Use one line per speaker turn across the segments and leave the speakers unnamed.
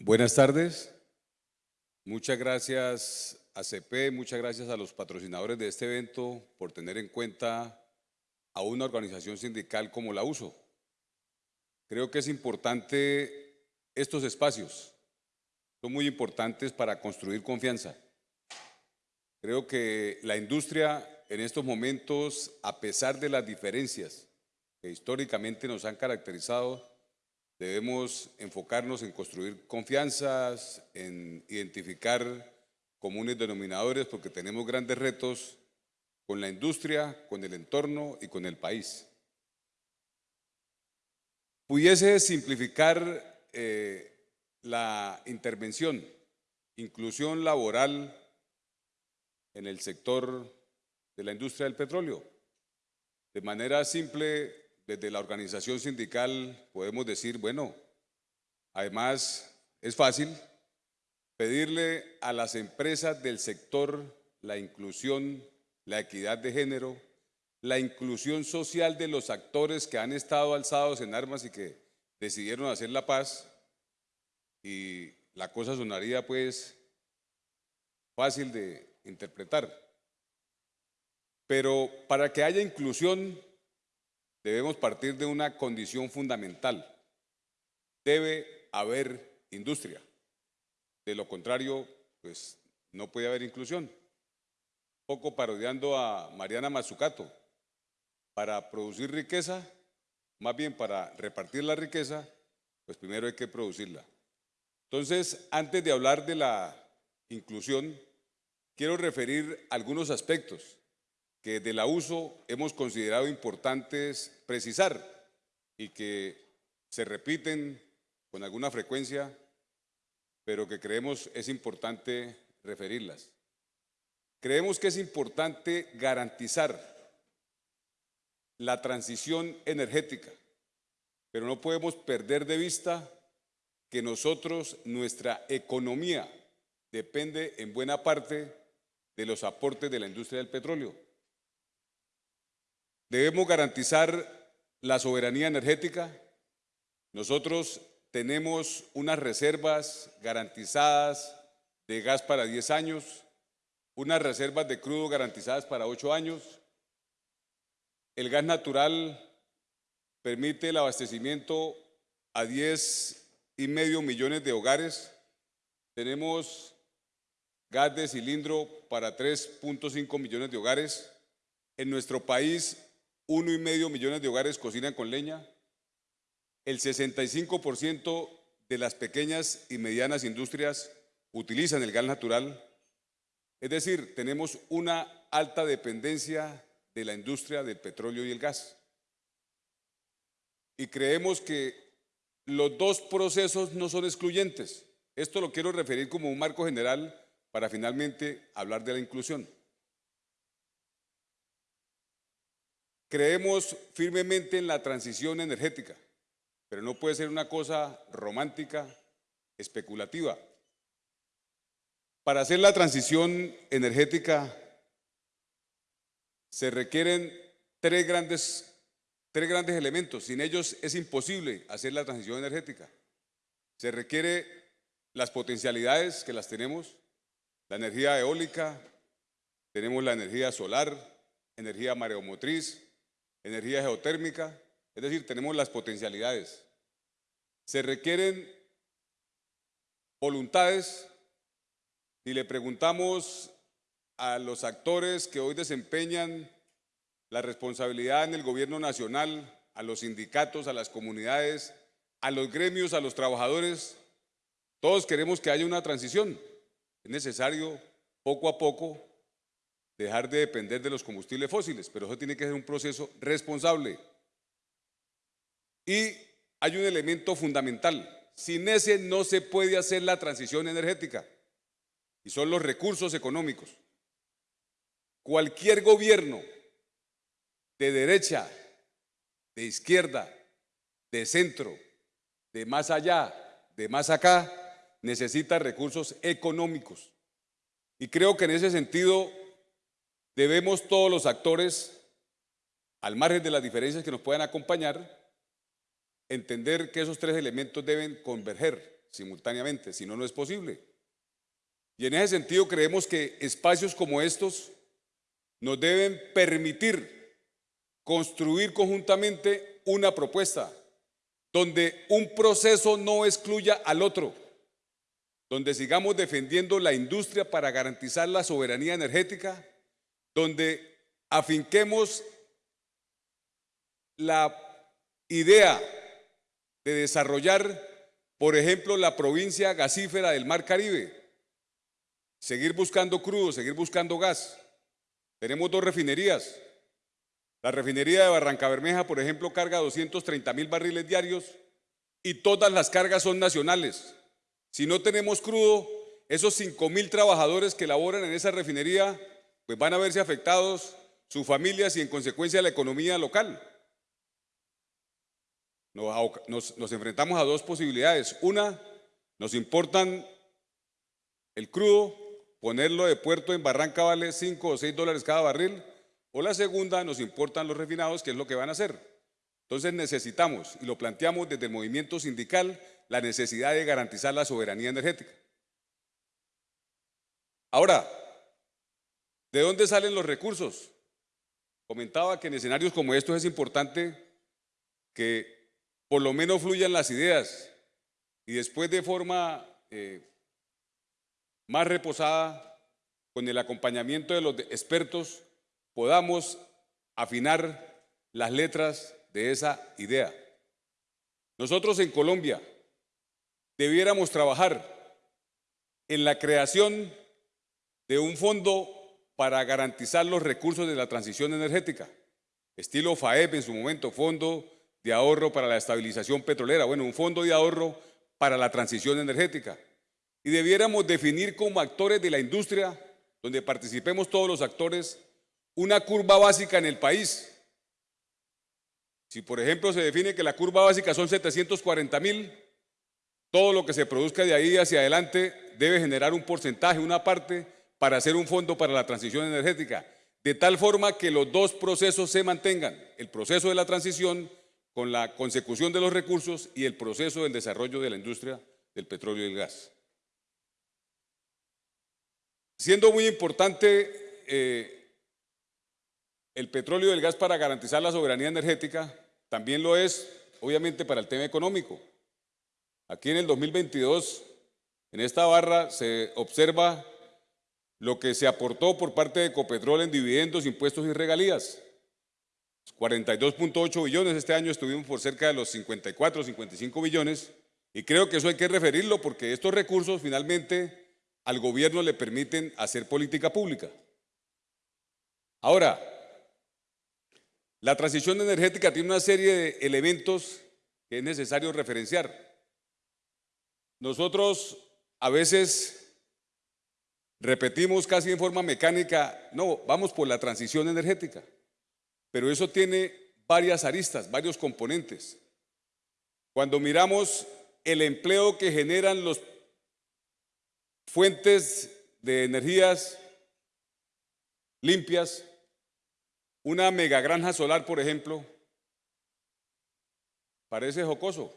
Buenas tardes. Muchas gracias a CP, muchas gracias a los patrocinadores de este evento por tener en cuenta a una organización sindical como la USO. Creo que es importante estos espacios, son muy importantes para construir confianza. Creo que la industria en estos momentos, a pesar de las diferencias que históricamente nos han caracterizado, debemos enfocarnos en construir confianzas, en identificar comunes denominadores, porque tenemos grandes retos con la industria, con el entorno y con el país. Pudiese simplificar eh, la intervención, inclusión laboral en el sector de la industria del petróleo. De manera simple, desde la organización sindical podemos decir, bueno, además es fácil pedirle a las empresas del sector la inclusión, la equidad de género, la inclusión social de los actores que han estado alzados en armas y que decidieron hacer la paz y la cosa sonaría pues fácil de interpretar. Pero para que haya inclusión debemos partir de una condición fundamental. Debe haber industria. De lo contrario, pues no puede haber inclusión. poco parodiando a Mariana Mazzucato, para producir riqueza, más bien para repartir la riqueza, pues primero hay que producirla. Entonces, antes de hablar de la inclusión, quiero referir algunos aspectos de la uso hemos considerado importantes precisar y que se repiten con alguna frecuencia, pero que creemos es importante referirlas. Creemos que es importante garantizar la transición energética, pero no podemos perder de vista que nosotros, nuestra economía, depende en buena parte de los aportes de la industria del petróleo. Debemos garantizar la soberanía energética. Nosotros tenemos unas reservas garantizadas de gas para 10 años, unas reservas de crudo garantizadas para 8 años. El gas natural permite el abastecimiento a 10 y medio millones de hogares. Tenemos gas de cilindro para 3.5 millones de hogares. En nuestro país uno y medio millones de hogares cocinan con leña, el 65% de las pequeñas y medianas industrias utilizan el gas natural, es decir, tenemos una alta dependencia de la industria del petróleo y el gas. Y creemos que los dos procesos no son excluyentes. Esto lo quiero referir como un marco general para finalmente hablar de la inclusión. Creemos firmemente en la transición energética, pero no puede ser una cosa romántica, especulativa. Para hacer la transición energética se requieren tres grandes, tres grandes elementos. Sin ellos es imposible hacer la transición energética. Se requiere las potencialidades que las tenemos, la energía eólica, tenemos la energía solar, energía mareomotriz, energía geotérmica, es decir, tenemos las potencialidades. Se requieren voluntades y le preguntamos a los actores que hoy desempeñan la responsabilidad en el gobierno nacional, a los sindicatos, a las comunidades, a los gremios, a los trabajadores, todos queremos que haya una transición. Es necesario poco a poco dejar de depender de los combustibles fósiles, pero eso tiene que ser un proceso responsable. Y hay un elemento fundamental, sin ese no se puede hacer la transición energética, y son los recursos económicos. Cualquier gobierno de derecha, de izquierda, de centro, de más allá, de más acá, necesita recursos económicos. Y creo que en ese sentido Debemos todos los actores, al margen de las diferencias que nos puedan acompañar, entender que esos tres elementos deben converger. simultáneamente, si no, no es posible. Y en ese sentido creemos que espacios como estos nos deben permitir construir conjuntamente una propuesta donde un proceso no excluya al otro, donde sigamos defendiendo la industria para garantizar la soberanía energética, donde afinquemos la idea de desarrollar, por ejemplo, la provincia gasífera del Mar Caribe, seguir buscando crudo, seguir buscando gas. Tenemos dos refinerías. La refinería de Barranca Bermeja, por ejemplo, carga 230 mil barriles diarios y todas las cargas son nacionales. Si no tenemos crudo, esos 5 mil trabajadores que laboran en esa refinería, pues van a verse afectados sus familias y en consecuencia la economía local. Nos, enfrentamos a dos posibilidades. Una, nos importan el crudo ponerlo de puerto en Barranca vale 5 o 6 dólares cada barril, o la segunda, nos importan los refinados, que es lo que van a hacer. Entonces necesitamos, y lo planteamos desde el movimiento sindical, la necesidad de garantizar la soberanía energética. Ahora, ¿de dónde salen los recursos? Comentaba que en escenarios como estos es importante que por lo menos fluyan las ideas y después de forma eh, más reposada, con el acompañamiento de los expertos, podamos afinar las letras de esa idea. Nosotros en Colombia debiéramos trabajar en la creación de un fondo para garantizar los recursos de la transición energética, estilo FAEP en su momento, Fondo de Ahorro para la Estabilización Petrolera, bueno, un fondo de ahorro para la transición energética. Y debiéramos definir como actores de la industria, donde participemos todos los actores, una curva básica en el país. Si por ejemplo se define que la curva básica son 740 mil, todo lo que se produzca de ahí hacia adelante debe generar un porcentaje, una parte, para hacer un fondo para la transición energética, de tal forma que los dos procesos se mantengan, el proceso de la transición con la consecución de los recursos y el proceso del desarrollo de la industria del petróleo y el gas. Siendo muy importante eh, el petróleo y el gas para garantizar la soberanía energética, también lo es, obviamente, para el tema económico. Aquí en el 2022, en esta barra, se observa lo que se aportó por parte de Ecopetrol en dividendos, impuestos y regalías. 42.8 billones, este año estuvimos por cerca de los 54, 55 billones, y creo que eso hay que referirlo porque estos recursos finalmente al gobierno le permiten hacer política pública. Ahora, la transición energética tiene una serie de elementos que es necesario referenciar. Nosotros a veces repetimos casi en forma mecánica, no, vamos por la transición energética, pero eso tiene varias aristas, varios componentes. Cuando miramos el empleo que generan los fuentes de energías limpias, una mega granja solar, por ejemplo, parece jocoso.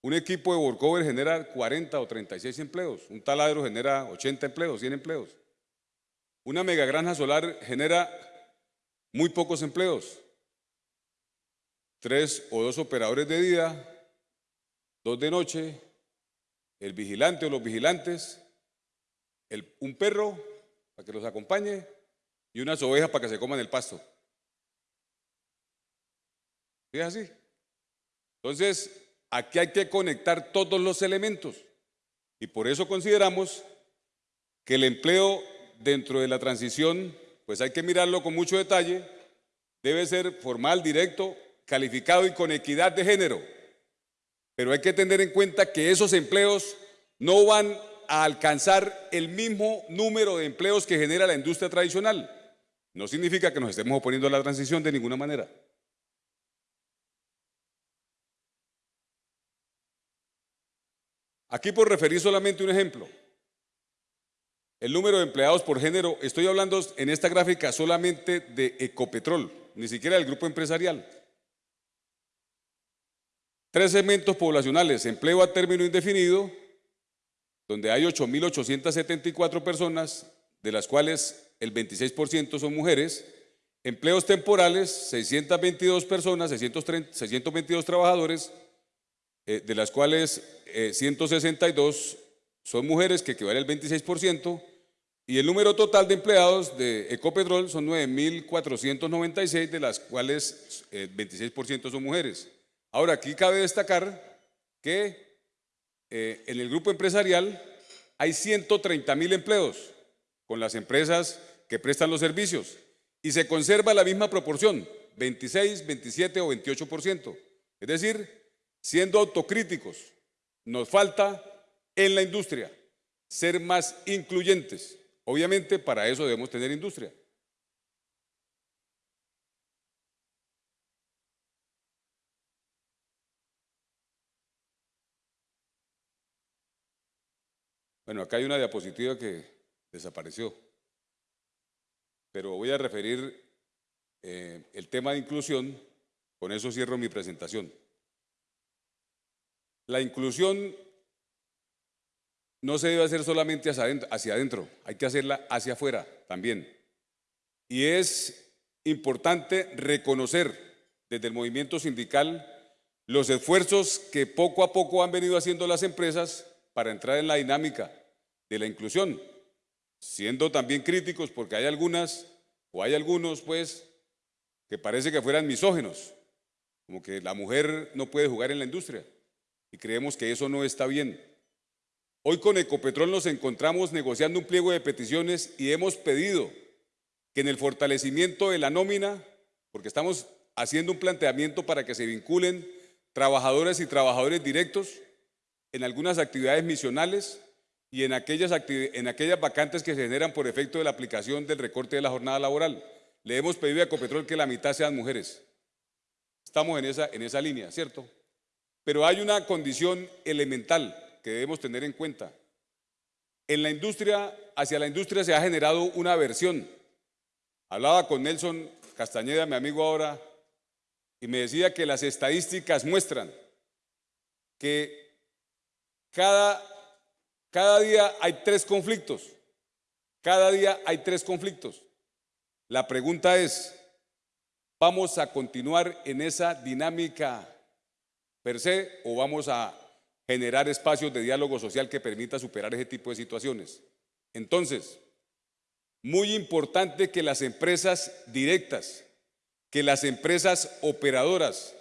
Un equipo de workover genera 40 o 36 empleos, un taladro genera 80 empleos, 100 empleos. Una mega granja solar genera muy pocos empleos. Tres o dos operadores de día, dos de noche, el vigilante o los vigilantes, un perro para que los acompañe y unas ovejas para que se coman el pasto. ¿Sí es así? Entonces, aquí hay que conectar todos los elementos y por eso consideramos que el empleo dentro de la transición, pues hay que mirarlo con mucho detalle, debe ser formal, directo, calificado y con equidad de género. Pero hay que tener en cuenta que esos empleos no van a alcanzar el mismo número de empleos que genera la industria tradicional. No significa que nos estemos oponiendo a la transición de ninguna manera. Aquí por referir solamente un ejemplo. El número de empleados por género, estoy hablando en esta gráfica solamente de Ecopetrol, ni siquiera del grupo empresarial. tres segmentos poblacionales, empleo a término indefinido, donde hay 8.874 personas, de las cuales el 26% son mujeres, empleos temporales, 622 personas, 622 trabajadores, eh, de las cuales 162 eh, son mujeres, que equivale al 26%, y el número total de empleados de Ecopetrol son 9.496, de las cuales 26% eh, son mujeres. Ahora, aquí cabe destacar que en el grupo empresarial hay 130 mil empleos con las empresas que prestan los servicios y se conserva la misma proporción, 26, 27 o 28%. Es decir, siendo autocríticos, nos falta en la industria ser más incluyentes. Obviamente para eso debemos tener industria. Bueno, acá hay una diapositiva que desapareció, pero voy a referir eh, el tema de inclusión, con eso cierro mi presentación. La inclusión no se debe hacer solamente hacia adentro, hay que hacerla hacia afuera también. Y es importante reconocer desde el movimiento sindical los esfuerzos que poco a poco han venido haciendo las empresas para entrar en la dinámica de la inclusión, siendo también críticos porque hay algunas o hay algunos pues que parece que fueran misógenos, como que la mujer no puede jugar en la industria y creemos que eso no está bien. Hoy con Ecopetrol nos encontramos negociando un pliego de peticiones y hemos pedido que en el fortalecimiento de la nómina, porque estamos haciendo un planteamiento para que se vinculen trabajadores y trabajadores directos en algunas actividades misionales, y en aquellas, en aquellas vacantes que se generan por efecto de la aplicación del recorte de la jornada laboral. Le hemos pedido a Ecopetrol que la mitad sean mujeres. Estamos en esa, en esa línea, ¿cierto? Pero hay una condición elemental que debemos tener en cuenta. En la industria, hacia la industria se ha generado una aversión. Hablaba con Nelson Castañeda, mi amigo ahora, y me decía que las estadísticas muestran que cada cada día hay tres conflictos. Cada día hay tres conflictos. La pregunta es, ¿vamos a continuar en esa dinámica per se o vamos a generar espacios de diálogo social que permita superar ese tipo de situaciones? Entonces, muy importante que las empresas directas, que las empresas operadoras,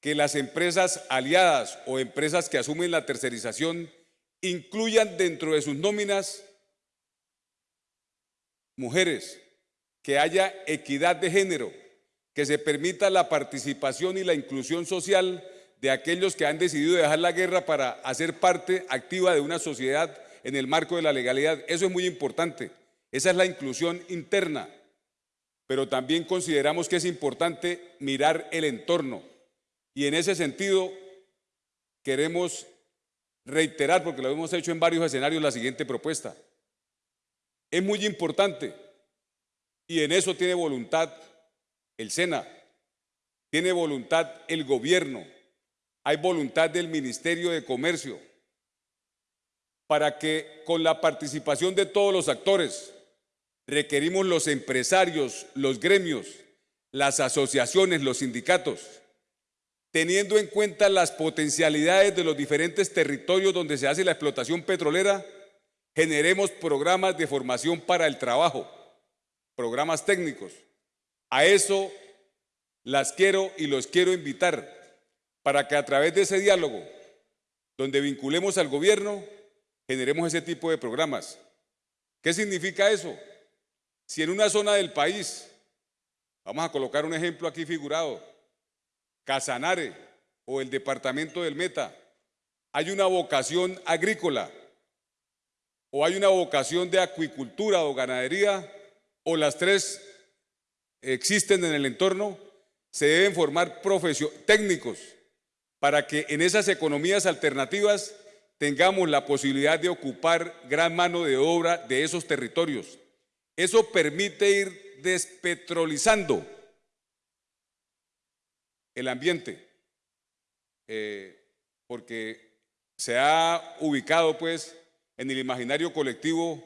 que las empresas aliadas o empresas que asumen la tercerización incluyan dentro de sus nóminas mujeres, que haya equidad de género, que se permita la participación y la inclusión social de aquellos que han decidido dejar la guerra para hacer parte activa de una sociedad en el marco de la legalidad. Eso es muy importante. Esa es la inclusión interna. Pero también consideramos que es importante mirar el entorno. Y en ese sentido, queremos reiterar, porque lo hemos hecho en varios escenarios, la siguiente propuesta. Es muy importante y en eso tiene voluntad el SENA, tiene voluntad el gobierno, hay voluntad del Ministerio de Comercio para que con la participación de todos los actores, requerimos los empresarios, los gremios, las asociaciones, los sindicatos, teniendo en cuenta las potencialidades de los diferentes territorios donde se hace la explotación petrolera, generemos programas de formación para el trabajo, programas técnicos. A eso las quiero y los quiero invitar para que a través de ese diálogo, donde vinculemos al gobierno, generemos ese tipo de programas. ¿Qué significa eso? Si en una zona del país, vamos a colocar un ejemplo aquí figurado, Casanare o el departamento del Meta, hay una vocación agrícola o hay una vocación de acuicultura o ganadería o las tres existen en el entorno, se deben formar técnicos para que en esas economías alternativas tengamos la posibilidad de ocupar gran mano de obra de esos territorios. Eso permite ir despetrolizando el ambiente. eh, porque se ha ubicado pues en el imaginario colectivo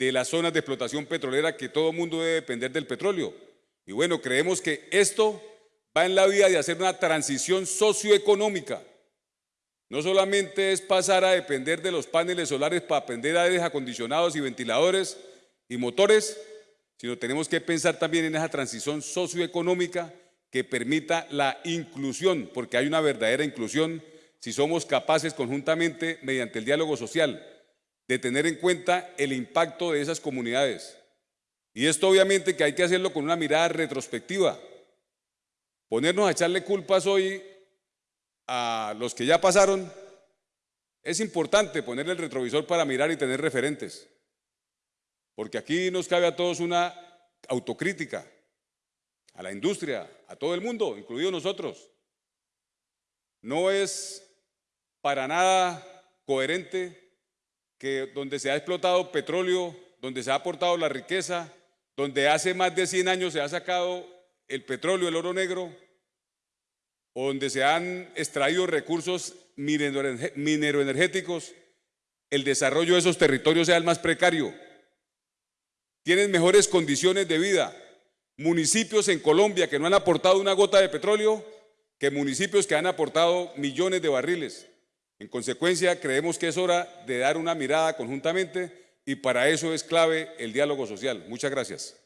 de las zonas de explotación petrolera que todo mundo debe depender del petróleo. Y bueno, creemos que esto va en la vía de hacer una transición socioeconómica. No solamente es pasar a depender de los paneles solares para aprender aires acondicionados y ventiladores y motores, sino tenemos que pensar también en esa transición socioeconómica que permita la inclusión, porque hay una verdadera inclusión si somos capaces conjuntamente, mediante el diálogo social, de tener en cuenta el impacto de esas comunidades. Y esto obviamente que hay que hacerlo con una mirada retrospectiva. Ponernos a echarle culpas hoy a los que ya pasaron, es importante poner el retrovisor para mirar y tener referentes. Porque aquí nos cabe a todos una autocrítica, a la industria, a todo el mundo, incluido nosotros. No es para nada coherente que donde se ha explotado petróleo, donde se ha aportado la riqueza, donde hace más de 100 años se ha sacado el petróleo, el oro negro, donde se han extraído recursos mineroenergéticos, el desarrollo de esos territorios sea el más precario. Tienen mejores condiciones de vida. Municipios en Colombia que no han aportado una gota de petróleo que municipios que han aportado millones de barriles. En consecuencia, creemos que es hora de dar una mirada conjuntamente y para eso es clave el diálogo social. Muchas gracias.